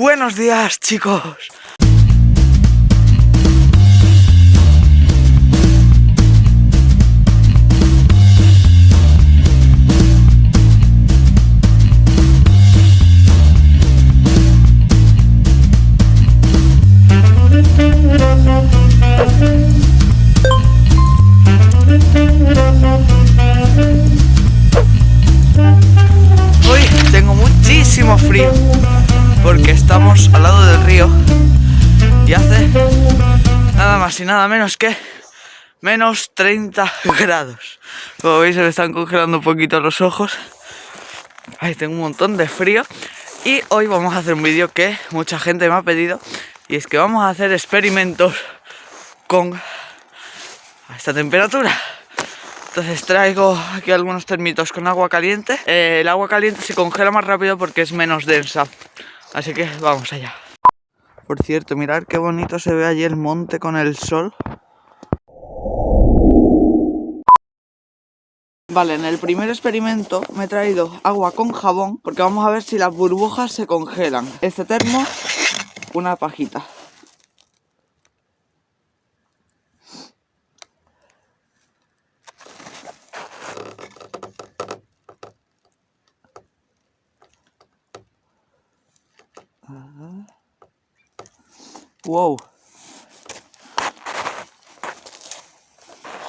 Buenos días, chicos. Al lado del río y hace nada más y nada menos que menos 30 grados. Como veis se me están congelando un poquito los ojos. Ay, tengo un montón de frío y hoy vamos a hacer un vídeo que mucha gente me ha pedido y es que vamos a hacer experimentos con esta temperatura. Entonces traigo aquí algunos termitos con agua caliente. Eh, el agua caliente se congela más rápido porque es menos densa. Así que vamos allá. Por cierto, mirad qué bonito se ve allí el monte con el sol. Vale, en el primer experimento me he traído agua con jabón porque vamos a ver si las burbujas se congelan. Este termo, una pajita. Wow.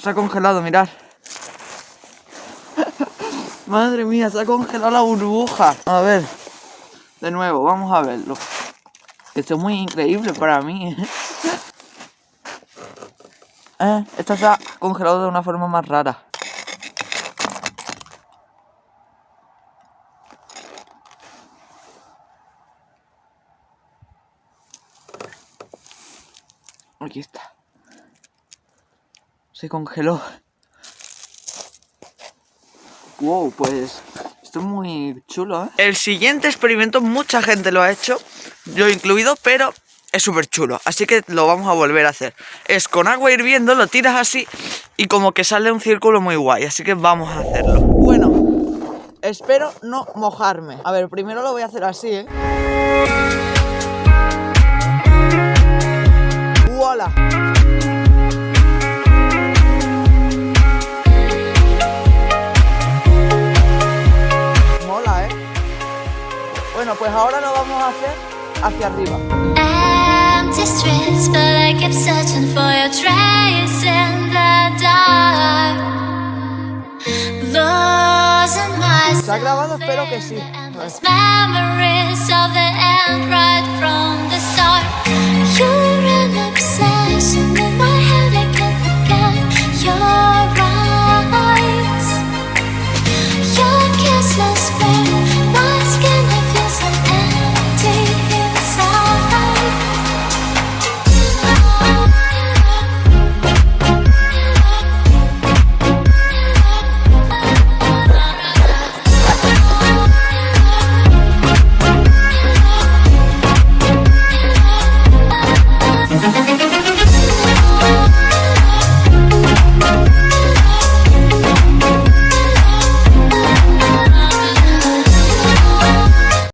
Se ha congelado, mirad. Madre mía, se ha congelado la burbuja. A ver, de nuevo, vamos a verlo. Esto es muy increíble para mí. ¿eh? eh, esto se ha congelado de una forma más rara. Aquí está. Se congeló. Wow, pues esto es muy chulo, ¿eh? El siguiente experimento mucha gente lo ha hecho, yo incluido, pero es súper chulo. Así que lo vamos a volver a hacer. Es con agua hirviendo, lo tiras así y como que sale un círculo muy guay. Así que vamos a hacerlo. Bueno, espero no mojarme. A ver, primero lo voy a hacer así, ¿eh? Mola, ¿eh? Bueno, pues ahora lo vamos a hacer hacia arriba. Empty streets, but I keep searching for your trace in the dark. Losing myself ¿Se ha grabado? Espero que sí. memories of the end right from the start.